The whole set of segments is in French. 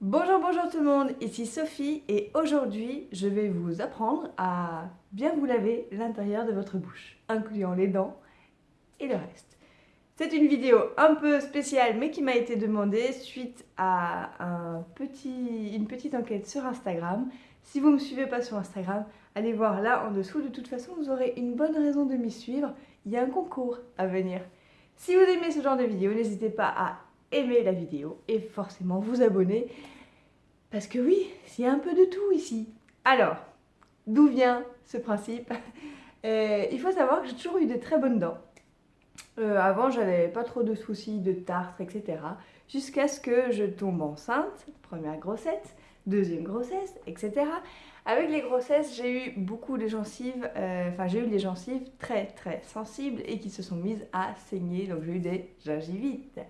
Bonjour, bonjour tout le monde, ici Sophie et aujourd'hui je vais vous apprendre à bien vous laver l'intérieur de votre bouche, incluant les dents et le reste. C'est une vidéo un peu spéciale mais qui m'a été demandée suite à un petit, une petite enquête sur Instagram. Si vous ne me suivez pas sur Instagram, allez voir là en dessous, de toute façon vous aurez une bonne raison de m'y suivre, il y a un concours à venir. Si vous aimez ce genre de vidéo, n'hésitez pas à aimer la vidéo et forcément vous abonner. Parce que oui, il y a un peu de tout ici. Alors, d'où vient ce principe? Euh, Il faut savoir que j'ai toujours eu de très bonnes dents. Euh, avant, j'avais pas trop de soucis de tartre, etc. Jusqu'à ce que je tombe enceinte, première grossesse, deuxième grossesse, etc. Avec les grossesses, j'ai eu beaucoup de gencives, euh, enfin j'ai eu des gencives très très sensibles et qui se sont mises à saigner, donc j'ai eu des gingivites.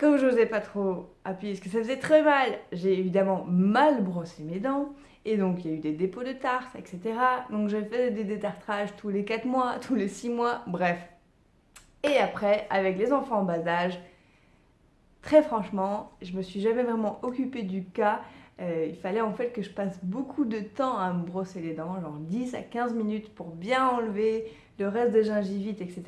Comme je n'osais pas trop appuyer parce que ça faisait très mal, j'ai évidemment mal brossé mes dents. Et donc il y a eu des dépôts de tartre, etc. Donc j'ai fait des détartrages tous les 4 mois, tous les 6 mois, bref. Et après, avec les enfants en bas âge, très franchement, je me suis jamais vraiment occupée du cas. Euh, il fallait en fait que je passe beaucoup de temps à me brosser les dents, genre 10 à 15 minutes pour bien enlever le reste des gingivites, etc.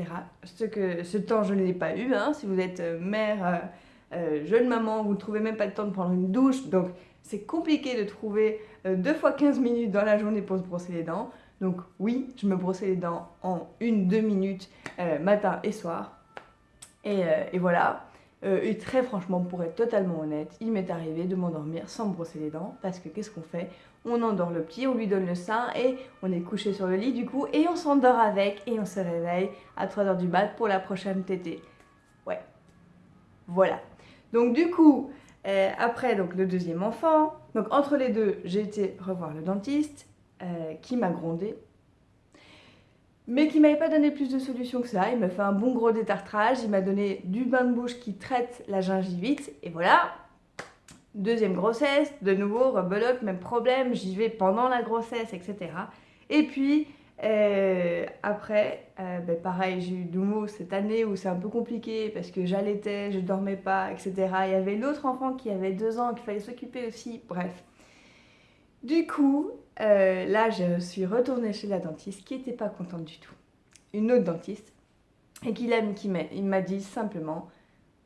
Ce, que, ce temps, je ne l'ai pas eu. Hein. Si vous êtes euh, mère, euh, euh, jeune maman, vous ne trouvez même pas le temps de prendre une douche. Donc, c'est compliqué de trouver deux fois 15 minutes dans la journée pour se brosser les dents. Donc, oui, je me brossais les dents en une, deux minutes, matin et soir. Et, et voilà. Et très franchement, pour être totalement honnête, il m'est arrivé de m'endormir sans me brosser les dents. Parce que qu'est-ce qu'on fait? On endort le petit, on lui donne le sein et on est couché sur le lit du coup. Et on s'endort avec et on se réveille à 3h du mat pour la prochaine tétée. Ouais. Voilà. Donc du coup, euh, après donc, le deuxième enfant, entre les deux, j'ai été revoir le dentiste euh, qui m'a grondé, mais qui m'avait pas donné plus de solutions que ça. Il m'a fait un bon gros détartrage, il m'a donné du bain de bouche qui traite la gingivite, et voilà. Deuxième grossesse, de nouveau, rebelote, même problème, j'y vais pendant la grossesse, etc. Et puis, euh, après, euh, ben pareil, j'ai eu nouveau cette année où c'est un peu compliqué parce que j'allaitais, je dormais pas, etc. Il y avait l'autre enfant qui avait deux ans qu'il fallait s'occuper aussi, bref. Du coup, euh, là, je suis retournée chez la dentiste qui n'était pas contente du tout. Une autre dentiste, et qui, m'a dit simplement,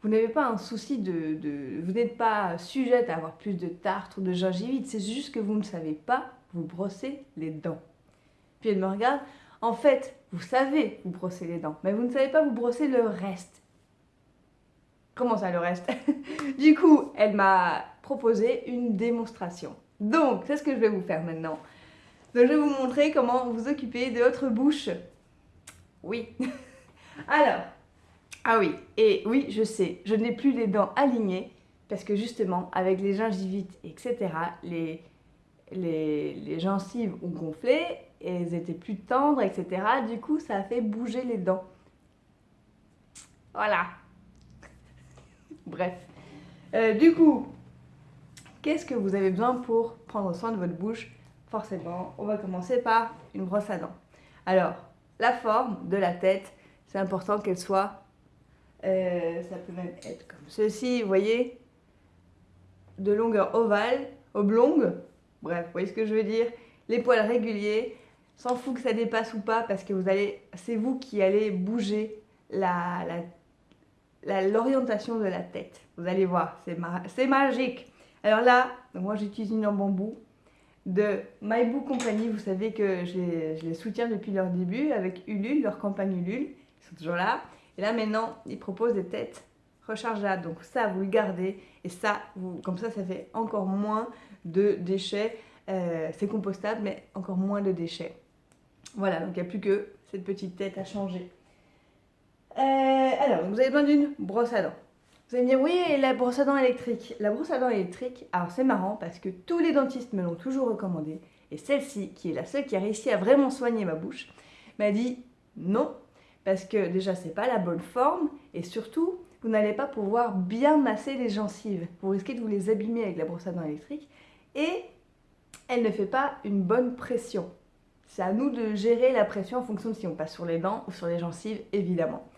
vous n'avez pas un souci de, de vous n'êtes pas sujette à avoir plus de tartre ou de gingivite, c'est juste que vous ne savez pas vous brosser les dents. Puis elle me regarde. En fait, vous savez vous brosser les dents, mais vous ne savez pas vous brosser le reste. Comment ça le reste? Du coup, elle m'a proposé une démonstration. Donc, c'est ce que je vais vous faire maintenant. Donc, je vais vous montrer comment vous occuper de votre bouche. Oui. Alors, ah oui, et oui, je sais, je n'ai plus les dents alignées parce que justement, avec les gingivites, etc., les, gencives ont gonflé elles étaient plus tendres, etc. Du coup, ça a fait bouger les dents. Voilà. Bref. Euh, du coup, qu'est-ce que vous avez besoin pour prendre soin de votre bouche Forcément, on va commencer par une brosse à dents. Alors, la forme de la tête, c'est important qu'elle soit... Euh, ça peut même être comme ceci, vous voyez De longueur ovale, oblongue. Bref, vous voyez ce que je veux dire Les poils réguliers, s'en fout que ça dépasse ou pas parce que vous allez, c'est vous qui allez bouger l'orientation de la tête. Vous allez voir, c'est magique. Alors là, moi j'utilise une en bambou de MyBoo Company. Vous savez que je les, soutiens depuis leur début avec Ulule, leur campagne Ulule. Ils sont toujours là. Et là maintenant, ils proposent des têtes rechargeables. Donc ça, vous le gardez. Et ça, comme ça, ça fait encore moins de déchets. Euh, c'est compostable, mais encore moins de déchets. Voilà, donc il n'y a plus que cette petite tête à changer. Euh, alors, vous avez besoin d'une brosse à dents. Vous allez me dire, oui, la brosse à dents électrique. La brosse à dents électrique, alors c'est marrant parce que tous les dentistes me l'ont toujours recommandé. Et celle-ci, qui est la seule qui a réussi à vraiment soigner ma bouche, m'a dit non. Parce que déjà, c'est pas la bonne forme. Et surtout, vous n'allez pas pouvoir bien masser les gencives. Vous risquez de vous les abîmer avec la brosse à dents électrique. Et elle ne fait pas une bonne pression. C'est à nous de gérer la pression en fonction de si on passe sur les dents ou sur les gencives, évidemment.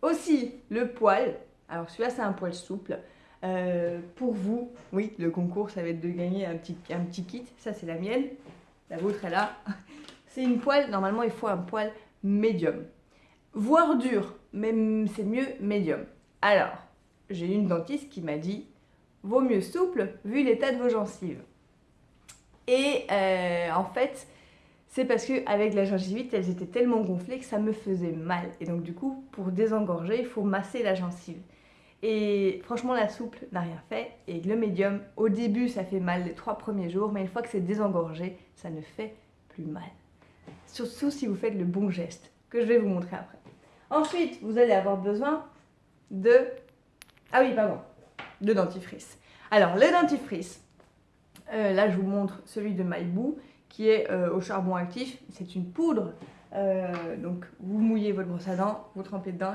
Aussi, le poil. Alors celui-là, c'est un poil souple. euh, pour vous. Oui, le concours, ça va être de gagner un petit, kit. Ça, c'est la mienne. La vôtre est là. C'est une poêle, normalement, il faut un poêle médium. Voire dur, mais c'est mieux médium. Alors, j'ai une dentiste qui m'a dit vaut mieux souple vu l'état de vos gencives. Et euh, en fait, c'est parce qu'avec la gingivite, elles étaient tellement gonflées que ça me faisait mal. Et donc du coup, pour désengorger, il faut masser la gencive. Et franchement, la souple n'a rien fait. Et le médium, au début, ça fait mal les trois premiers jours, mais une fois que c'est désengorgé, ça ne fait plus mal. Surtout si vous faites le bon geste, que je vais vous montrer après. Ensuite, vous allez avoir besoin de... Ah oui, pardon, de dentifrice. Alors, le dentifrice, euh, là, je vous montre celui de Maibou, qui est euh, au charbon actif. C'est une poudre. Euh, donc, vous mouillez votre brosse à dents, vous trempez dedans,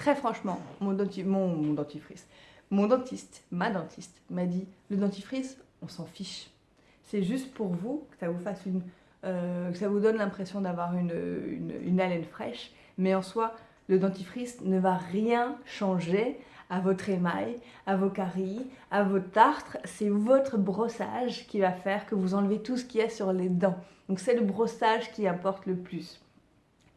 Très franchement, mon, dentifrice, mon dentiste, ma dentiste, m'a dit le dentifrice, on s'en fiche. C'est juste pour vous, que ça vous fasse une, que ça vous donne l'impression d'avoir une, une haleine fraîche. Mais en soi, le dentifrice ne va rien changer à votre émail, à vos caries, à vos tartres. C'est votre brossage qui va faire que vous enlevez tout ce qu'il y a sur les dents. Donc c'est le brossage qui importe le plus.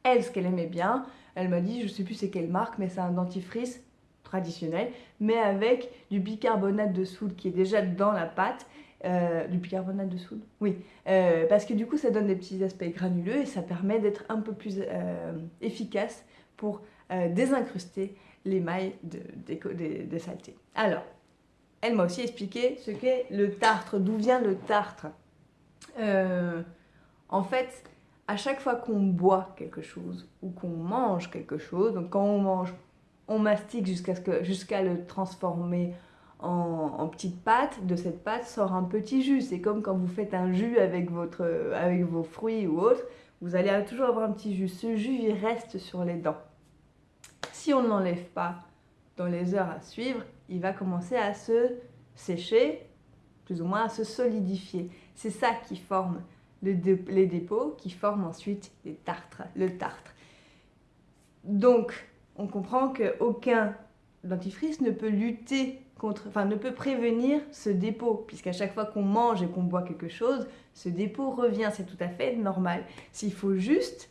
Elle, ce qu'elle aimait bien, elle m'a dit, je ne sais plus c'est quelle marque, mais c'est un dentifrice traditionnel, mais avec du bicarbonate de soude qui est déjà dans la pâte. Euh, du bicarbonate de soude? Oui, euh, parce que du coup ça donne des petits aspects granuleux et ça permet d'être un peu plus euh, efficace pour désincruster l'émail de, des, saletés. Alors, elle m'a aussi expliqué ce qu'est le tartre, d'où vient le tartre. En fait, à chaque fois qu'on boit quelque chose ou qu'on mange quelque chose, donc quand on mange, on mastique jusqu'à jusqu'à le transformer en, en, petite pâte. De cette pâte sort un petit jus. C'est comme quand vous faites un jus avec, votre, avec vos fruits ou autres. Vous allez toujours avoir un petit jus. Ce jus, il reste sur les dents si on ne l'enlève pas dans les heures à suivre, il va commencer à se sécher, plus ou moins à se solidifier. C'est ça qui forme les dépôts, qui forment ensuite les tartres, le tartre. Donc, on comprend qu'aucun dentifrice ne peut lutter contre, enfin ne peut prévenir ce dépôt, puisqu'à chaque fois qu'on mange et qu'on boit quelque chose, ce dépôt revient, c'est tout à fait normal. S'il faut juste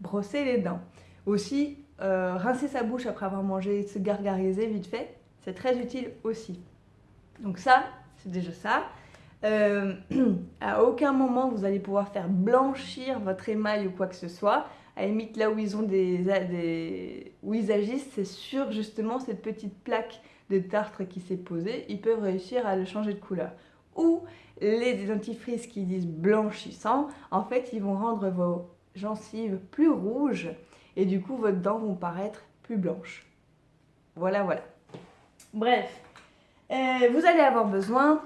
brosser les dents. Aussi, euh, rincer sa bouche après avoir mangé, se gargariser vite fait, c'est très utile aussi. Donc ça, c'est déjà ça. Euh, à aucun moment vous allez pouvoir faire blanchir votre émail ou quoi que ce soit. À la là où ils ont des où ils agissent, c'est sur justement cette petite plaque de tartre qui s'est posée, ils peuvent réussir à le changer de couleur. Ou les dentifrices qui disent blanchissant, en fait, ils vont rendre vos gencives plus rouges et du coup vos dents vont paraître plus blanches. Voilà, voilà. Bref, euh, vous allez avoir besoin,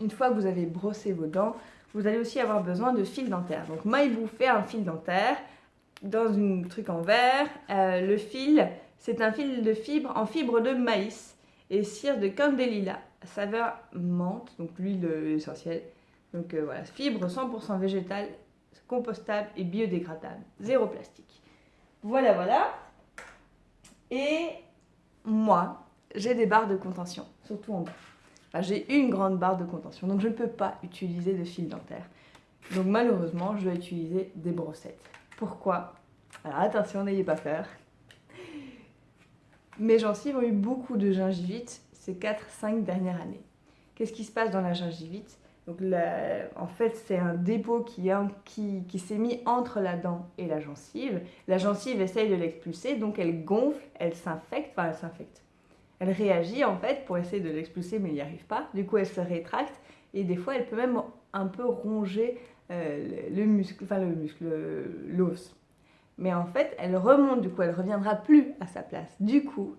une fois que vous avez brossé vos dents, vous allez aussi avoir besoin de fil dentaire. Donc moi, il vous fait un fil dentaire dans un truc en verre. Euh, le fil, c'est un fil de fibre en fibre de maïs et cire de candelilla, saveur menthe, donc l'huile essentielle. Donc euh, voilà, fibre 100% végétale, compostable et biodégradable, zéro plastique. Voilà, voilà. Et moi, j'ai des barres de contention, surtout en bas. J'ai une grande barre de contention, donc je ne peux pas utiliser de fil dentaire. Donc malheureusement, je dois utiliser des brossettes. Pourquoi? Alors attention, n'ayez pas peur. Mes gencives ont eu beaucoup de gingivite ces 4-5 dernières années. Qu'est-ce qui se passe dans la gingivite? Donc en fait, c'est un dépôt qui, s'est mis entre la dent et la gencive. La gencive essaye de l'expulser, donc elle gonfle, elle s'infecte, elle s'infecte. Elle réagit en fait pour essayer de l'expulser, mais il n'y arrive pas. Du coup, elle se rétracte et des fois, elle peut même un peu ronger euh, le muscle, enfin le muscle, l'os. Mais en fait, elle remonte, du coup, elle reviendra plus à sa place. Du coup,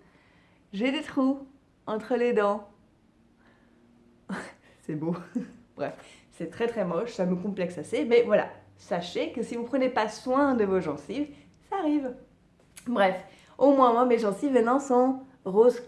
j'ai des trous entre les dents. c'est beau. Bref, c'est très très moche, ça me complexe assez, mais voilà, sachez que si vous prenez pas soin de vos gencives, ça arrive. Bref, au moins moi mes gencives maintenant sont roses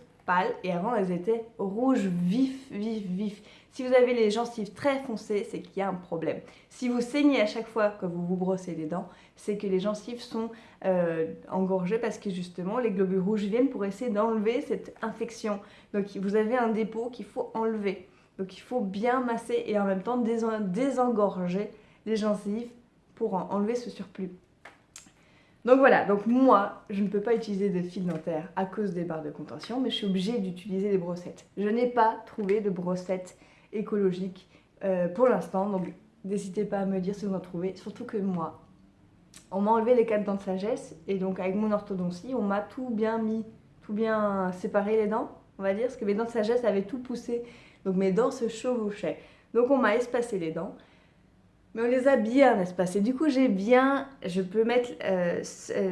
et avant elles étaient rouges vif, vif, vif. Si vous avez les gencives très foncées, c'est qu'il y a un problème. Si vous saignez à chaque fois que vous vous brossez les dents, c'est que les gencives sont euh, engorgées parce que justement les globules rouges viennent pour essayer d'enlever cette infection. Donc vous avez un dépôt qu'il faut enlever. Donc il faut bien masser et en même temps désengorger les gencives pour enlever ce surplus. Donc voilà, donc moi, je ne peux pas utiliser de fil dentaire à cause des barres de contention, mais je suis obligée d'utiliser des brossettes. Je n'ai pas trouvé de brossettes écologiques euh, pour l'instant, donc n'hésitez pas à me dire si vous en trouvez, surtout que moi, on m'a enlevé les quatre dents de sagesse, et donc avec mon orthodontie, on m'a tout bien mis, tout bien séparé les dents, on va dire, parce que mes dents de sagesse avaient tout poussé, donc mes dents se chevauchaient. Donc on m'a espacé les dents, mais on les a bien espacées. Du coup, j'ai bien, je peux mettre euh,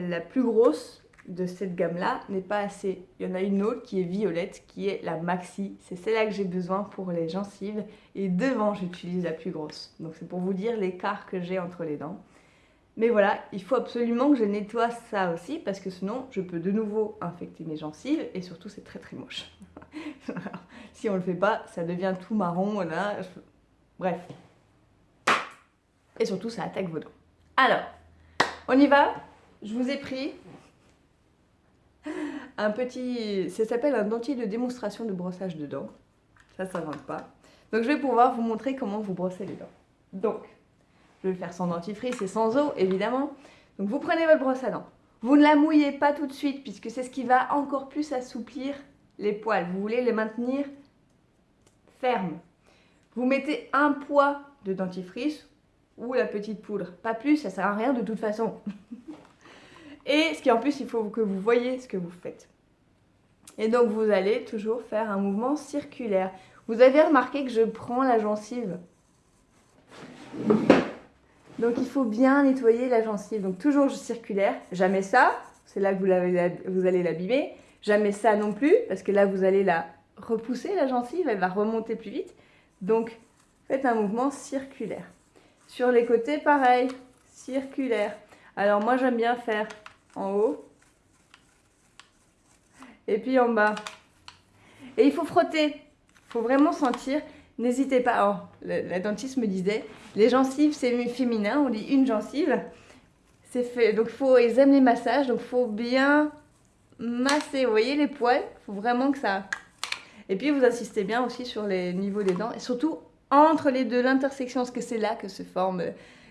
la plus grosse de cette gamme-là, n'est pas assez. Il y en a une autre qui est violette, qui est la Maxi. C'est celle-là que j'ai besoin pour les gencives. Et devant, j'utilise la plus grosse. Donc c'est pour vous dire l'écart que j'ai entre les dents. Mais voilà, il faut absolument que je nettoie ça aussi, parce que sinon, je peux de nouveau infecter mes gencives, et surtout, c'est très très moche. si on le fait pas, ça devient tout marron. Bref, et surtout ça attaque vos dents. Alors, on y va. Je vous ai pris un petit... Ça s'appelle un dentier de démonstration de brossage de dents. Ça, ça s'invente pas. Donc je vais pouvoir vous montrer comment vous brossez les dents. Donc, je vais le faire sans dentifrice et sans eau, évidemment. Donc vous prenez votre brosse à dents. Vous ne la mouillez pas tout de suite, puisque c'est ce qui va encore plus assouplir les poils. Vous voulez les maintenir fermes. Vous mettez un poids de dentifrice ou la petite poudre. Pas plus, ça sert à rien de toute façon. Et ce qui en plus, il faut que vous voyez ce que vous faites. Et donc vous allez toujours faire un mouvement circulaire. Vous avez remarqué que je prends la gencive. Donc il faut bien nettoyer la gencive. Donc toujours circulaire. Jamais ça, c'est là que vous, vous allez l'abîmer. Jamais ça non plus, parce que là vous allez la repousser, la gencive, elle va remonter plus vite. Donc faites un mouvement circulaire. Sur les côtés, pareil, circulaire. Alors moi, j'aime bien faire en haut et puis en bas. Et il faut frotter, il faut vraiment sentir. N'hésitez pas, oh, la, dentiste me disait, les gencives, c'est féminin, on dit une gencive. C'est fait, donc faut, ils aiment les massages, donc faut bien masser, vous voyez les poils, il faut vraiment que ça... Et puis vous insistez bien aussi sur les niveaux des dents, et surtout entre les deux, l'intersection, parce que c'est là que se forment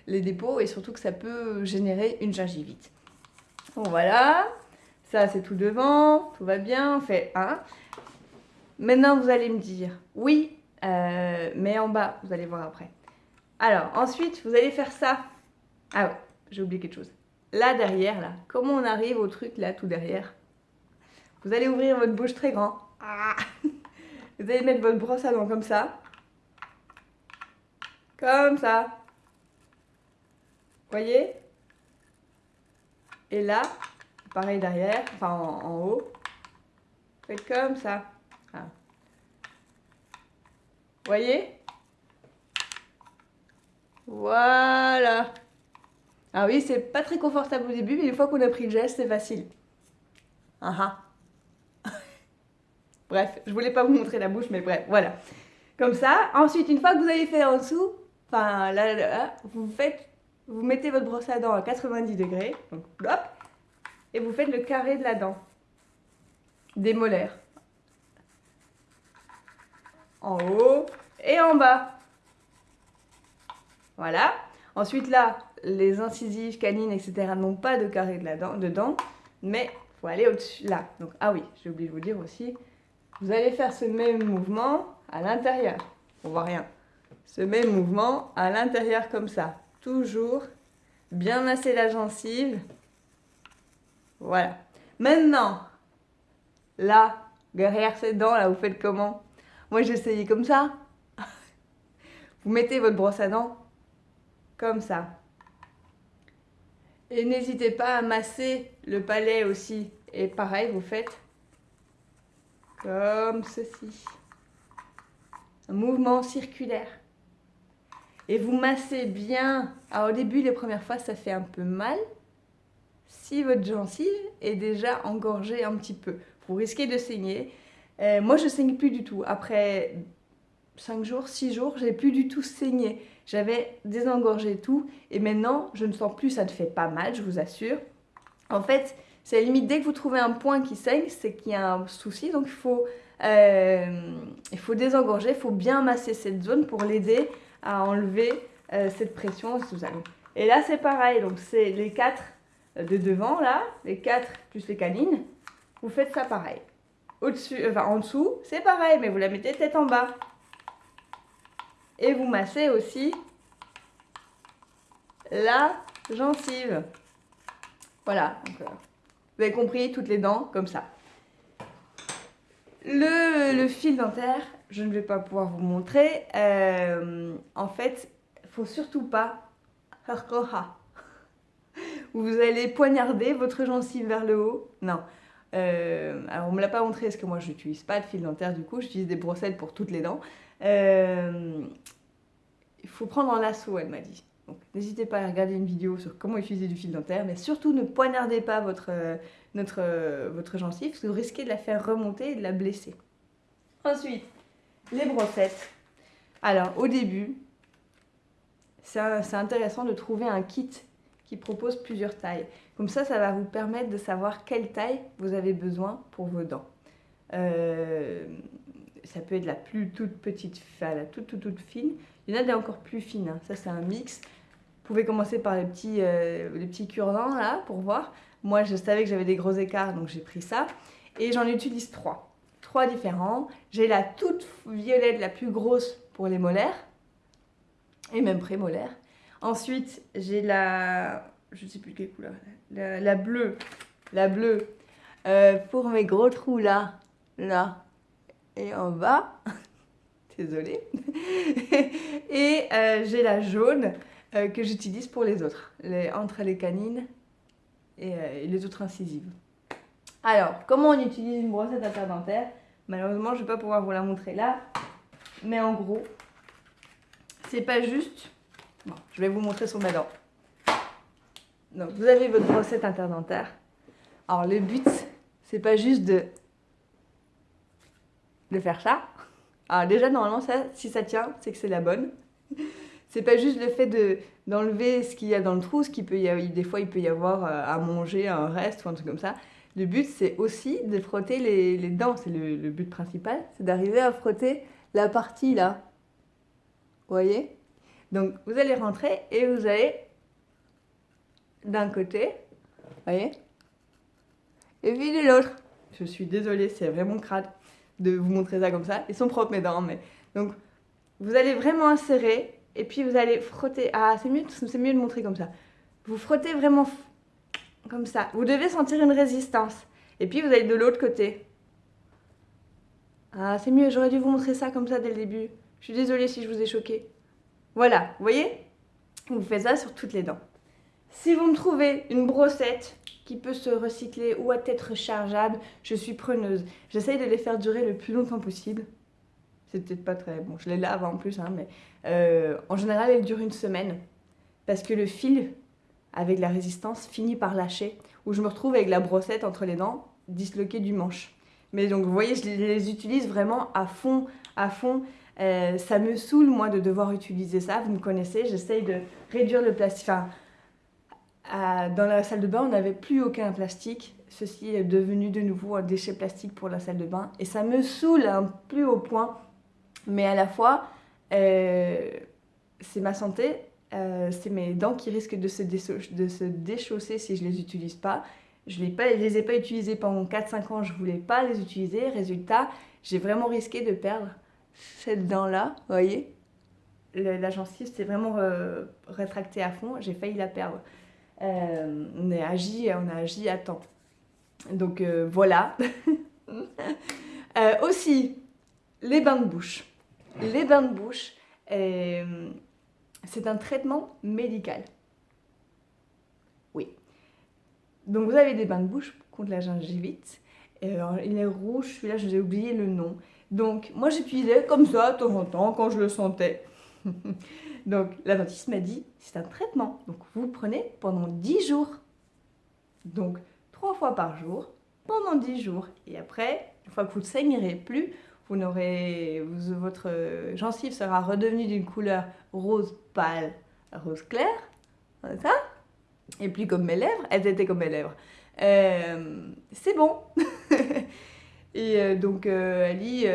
les dépôts et surtout que ça peut générer une gingivite. Bon voilà, ça c'est tout devant, tout va bien, on fait un. Maintenant vous allez me dire, oui, euh, mais en bas, vous allez voir après. Alors ensuite, vous allez faire ça. Ah ouais, j'ai oublié quelque chose. Là derrière, là, comment on arrive au truc là tout derrière? Vous allez ouvrir votre bouche très grand. Ah. Vous allez mettre votre brosse à dents comme ça. Comme ça. Voyez? Et là, pareil derrière, enfin en, haut. Faites comme ça. Ah. Voyez? Voilà. Ah oui, c'est pas très confortable au début, mais une fois qu'on a pris le geste, c'est facile. Ah ah. bref, je voulais pas vous montrer la bouche, mais bref, voilà. Comme ça. Ensuite, une fois que vous avez fait en dessous, Enfin, là, vous faites, vous mettez votre brosse à dents à 90 degrés, donc hop, et vous faites le carré de la dent, des molaires. En haut et en bas. Voilà. Ensuite, là, les incisives, canines, etc. n'ont pas de carré de la dent, dedans, mais il faut aller au-dessus, là. Donc, ah oui, j'ai oublié de vous dire aussi, vous allez faire ce même mouvement à l'intérieur. On voit rien ce même mouvement à l'intérieur comme ça. Toujours bien masser la gencive. Voilà. Maintenant, là, derrière ces dents, là, vous faites comment? Moi, j'ai essayé comme ça. Vous mettez votre brosse à dents comme ça. Et n'hésitez pas à masser le palais aussi. Et pareil, vous faites comme ceci. Un mouvement circulaire et vous massez bien. Alors au début, les premières fois, ça fait un peu mal. Si votre gencive est déjà engorgée un petit peu, vous risquez de saigner. Euh, moi, je saigne plus du tout. Après 5 jours, 6 jours, j'ai plus du tout saigné. J'avais désengorgé tout et maintenant, je ne sens plus, ça ne fait pas mal, je vous assure. En fait, c'est limite, dès que vous trouvez un point qui saigne, c'est qu'il y a un souci. Donc, il faut, euh, il faut désengorger, il faut bien masser cette zone pour l'aider à enlever euh, cette pression sous Et là, c'est pareil. Donc, c'est les quatre de devant, là, les quatre plus les canines. Vous faites ça pareil. Au-dessus, enfin en dessous, c'est pareil, mais vous la mettez tête en bas. Et vous massez aussi la gencive. Voilà, euh, vous avez compris, toutes les dents, comme ça. Le, fil dentaire, je ne vais pas pouvoir vous montrer. Euh, en fait, faut surtout pas vous allez poignarder votre gencive vers le haut. Non. Euh, alors on me l'a pas montré parce que moi je n'utilise pas de fil dentaire du coup, j'utilise des brossettes pour toutes les dents. Euh, il faut prendre en lasso, elle m'a dit. Donc n'hésitez pas à regarder une vidéo sur comment utiliser du fil dentaire, mais surtout ne poignardez pas votre, notre, votre gencive parce que vous risquez de la faire remonter et de la blesser. Ensuite, les brossettes. Alors au début, c'est intéressant de trouver un kit qui propose plusieurs tailles. Comme ça, ça va vous permettre de savoir quelle taille vous avez besoin pour vos dents. Euh, ça peut être la plus toute petite, enfin, la toute, toute, toute fine. Il y en a des encore plus fines, hein. ça c'est un mix. Vous pouvez commencer par les petits, euh, les petits cure-dents là pour voir. Moi je savais que j'avais des gros écarts donc j'ai pris ça. Et j'en utilise trois. Trois différents. J'ai la toute violette, la plus grosse pour les molaires. Et même prémolaires. Ensuite, j'ai la... Je ne sais plus quelle couleur. La, bleue. La bleue. Euh, pour mes gros trous là. Là. Et en bas. Désolée. et euh, j'ai la jaune euh, que j'utilise pour les autres. Les, entre les canines et, les autres incisives. Alors, comment on utilise une brossette interdentaire Malheureusement, je ne vais pas pouvoir vous la montrer là. Mais en gros, c'est pas juste je vais vous montrer sur ma dent. Donc, vous avez votre brossette interdentaire. Alors, le but, c'est pas juste de, faire ça. Alors, déjà, normalement, si ça tient, c'est que c'est la bonne. C'est pas juste le fait de d'enlever ce qu'il y a dans le trou, ce qu'il peut y avoir, des fois il peut y avoir euh, à manger, un reste ou un truc comme ça. Le but c'est aussi de frotter les, les dents, c'est le, le, but principal, c'est d'arriver à frotter la partie là. Vous voyez? Donc, vous allez rentrer et vous allez d'un côté, voyez, et puis de l'autre. Je suis désolée, c'est vraiment crade de vous montrer ça comme ça. Ils sont propres mes dents, mais... Donc, vous allez vraiment insérer et puis vous allez frotter. Ah, c'est mieux, c'est mieux de montrer comme ça. Vous frottez vraiment comme ça. Vous devez sentir une résistance. Et puis vous allez de l'autre côté. Ah, c'est mieux, j'aurais dû vous montrer ça comme ça dès le début. Je suis désolée si je vous ai choqué. Voilà, vous voyez? Vous faites ça sur toutes les dents. Si vous me trouvez une brossette qui peut se recycler ou être rechargeable, je suis preneuse. J'essaye de les faire durer le plus longtemps possible. C'est peut-être pas très bon, je les lave en plus, hein, mais euh, en général, elles durent une semaine. Parce que le fil, avec la résistance, finit par lâcher. Ou je me retrouve avec la brossette entre les dents, disloquée du manche. Mais donc, vous voyez, je les utilise vraiment à fond, à fond. Euh, ça me saoule, moi, de devoir utiliser ça. Vous me connaissez, j'essaye de réduire le plastique. Enfin, dans la salle de bain, on n'avait plus aucun plastique. Ceci est devenu de nouveau un déchet plastique pour la salle de bain. Et ça me saoule un plus haut point. Mais à la fois, euh, c'est ma santé, euh, c'est mes dents qui risquent de se, déchausser si je les utilise pas. Je ne les, ai pas utilisées pendant 4-5 ans, je voulais pas les utiliser. Résultat, j'ai vraiment risqué de perdre cette dent-là, vous voyez La gencive s'est vraiment euh, rétractée à fond, j'ai failli la perdre. Euh, on, a agi, on a agi à temps. Donc euh, voilà. aussi, les bains de bouche. Les bains de bouche, c'est un traitement médical. Oui. Donc vous avez des bains de bouche contre la gingivite. il est rouge, celui-là, je vous ai oublié le nom. Donc, moi j'utilisais comme ça de temps en temps quand je le sentais. Donc, la dentiste m'a dit, c'est un traitement. Donc, vous prenez pendant 10 jours. Donc, 3 fois par jour, pendant 10 jours. Et après, Une fois que vous ne saignerez plus, vous n'aurez, votre gencive sera redevenue d'une couleur rose pâle, rose clair, ça? Et puis comme mes lèvres, elles étaient comme mes lèvres. Euh, c'est bon. et euh, donc euh, elle dit,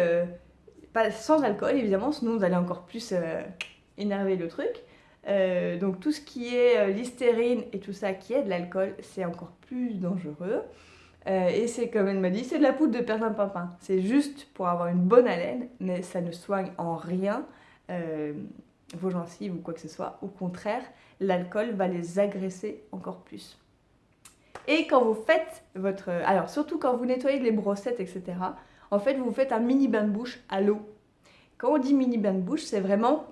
pas, sans alcool évidemment, sinon vous allez encore plus énerver le truc. donc tout ce qui est l'hystérine et tout ça qui est de l'alcool, c'est encore plus dangereux. Et c'est comme elle m'a dit, c'est de la poudre de perlimpinpin. C'est juste pour avoir une bonne haleine, mais ça ne soigne en rien vos gencives ou quoi que ce soit. Au contraire, l'alcool va les agresser encore plus. Et quand vous faites votre... Alors surtout quand vous nettoyez les brossettes, etc. En fait, vous faites un mini bain de bouche à l'eau. Quand on dit mini bain de bouche, c'est vraiment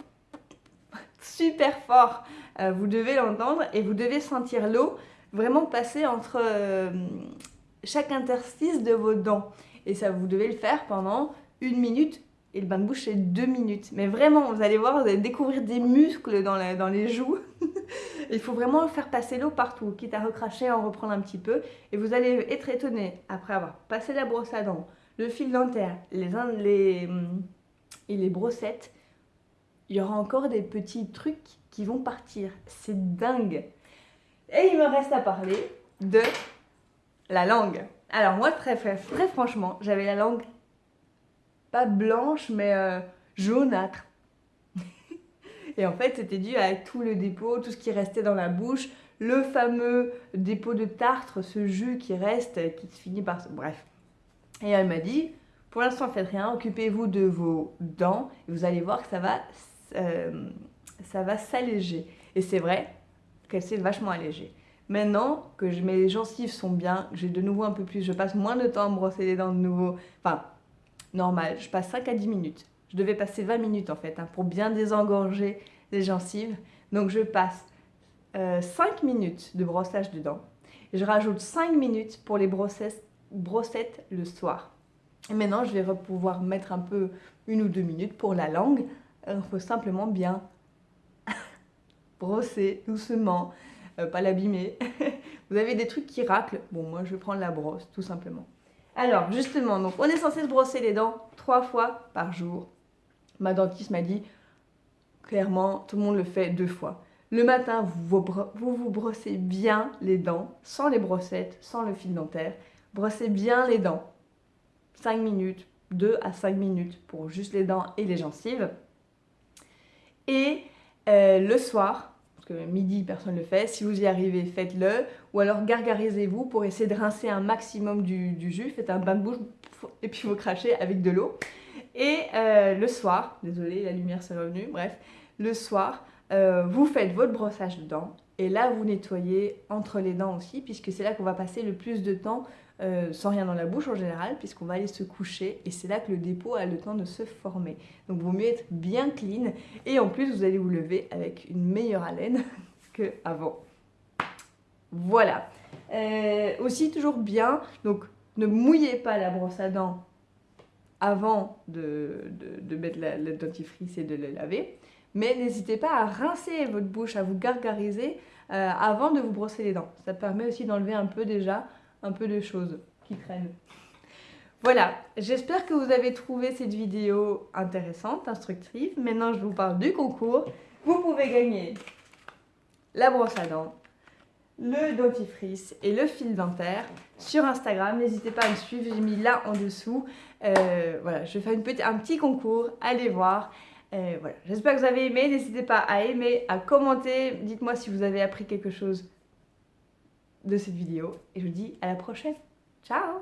super fort. Euh, vous devez l'entendre et vous devez sentir l'eau vraiment passer entre euh, chaque interstice de vos dents. Et ça, vous devez le faire pendant une minute et le bain de bouche c'est deux minutes. Mais vraiment, vous allez voir, vous allez découvrir des muscles dans, les joues. Il faut vraiment faire passer l'eau partout, quitte à recracher, en reprendre un petit peu. Et vous allez être étonné, après avoir passé la brosse à dents, le fil dentaire, les, les, et les brossettes, il y aura encore des petits trucs qui vont partir. C'est dingue. Et il me reste à parler de la langue. Alors moi, très, très, franchement, j'avais la langue pas blanche, mais euh, jaunâtre. et en fait, c'était dû à tout le dépôt, tout ce qui restait dans la bouche, le fameux dépôt de tartre, ce jus qui reste, qui se finit par... Bref. Et elle m'a dit, pour l'instant, faites rien, occupez-vous de vos dents, et vous allez voir que ça va, euh, ça va s'alléger. Et c'est vrai qu'elle s'est vachement allégée. Maintenant que mes gencives sont bien, j'ai de nouveau un peu plus, je passe moins de temps à brosser les dents de nouveau, enfin, normal, je passe 5 à 10 minutes. Je devais passer 20 minutes en fait, hein, pour bien désengorger les gencives. Donc je passe 5 euh, minutes de brossage de dents. Je rajoute 5 minutes pour les brossettes, le soir. Maintenant, je vais pouvoir mettre un peu une ou deux minutes pour la langue. Il faut simplement bien brosser doucement, euh, pas l'abîmer. Vous avez des trucs qui raclent. Bon, moi, je vais prendre la brosse, tout simplement. Alors, justement, donc on est censé se brosser les dents trois fois par jour. Ma dentiste m'a dit, clairement, tout le monde le fait deux fois. Le matin, vous vous, brossez bien les dents, sans les brossettes, sans le fil dentaire. Brossez bien les dents. 5 minutes, 2 à 5 minutes pour juste les dents et les gencives. Et euh, le soir, midi personne ne le fait, si vous y arrivez faites-le, ou alors gargarisez-vous pour essayer de rincer un maximum du, jus, faites un bain de bouche et puis vous crachez avec de l'eau. Et euh, le soir, désolé la lumière s'est revenue, bref, le soir, euh, vous faites votre brossage de dents. Et là vous nettoyez entre les dents aussi puisque c'est là qu'on va passer le plus de temps euh, sans rien dans la bouche en général, puisqu'on va aller se coucher et c'est là que le dépôt a le temps de se former. Donc il vaut mieux être bien clean et en plus vous allez vous lever avec une meilleure haleine qu'avant. Voilà. Euh, aussi toujours bien, donc ne mouillez pas la brosse à dents avant de, mettre la, dentifrice et de le laver. Mais n'hésitez pas à rincer votre bouche, à vous gargariser euh, avant de vous brosser les dents. Ça permet aussi d'enlever un peu déjà un peu de choses qui traînent. Voilà, j'espère que vous avez trouvé cette vidéo intéressante, instructive. Maintenant, je vous parle du concours. Vous pouvez gagner la brosse à dents, le dentifrice et le fil dentaire sur Instagram. N'hésitez pas à me suivre, j'ai mis là en dessous. Euh, voilà, je fais une petite, un petit concours, allez voir. Euh, voilà, j'espère que vous avez aimé. N'hésitez pas à aimer, à commenter. Dites-moi si vous avez appris quelque chose de cette vidéo et je vous dis à la prochaine. Ciao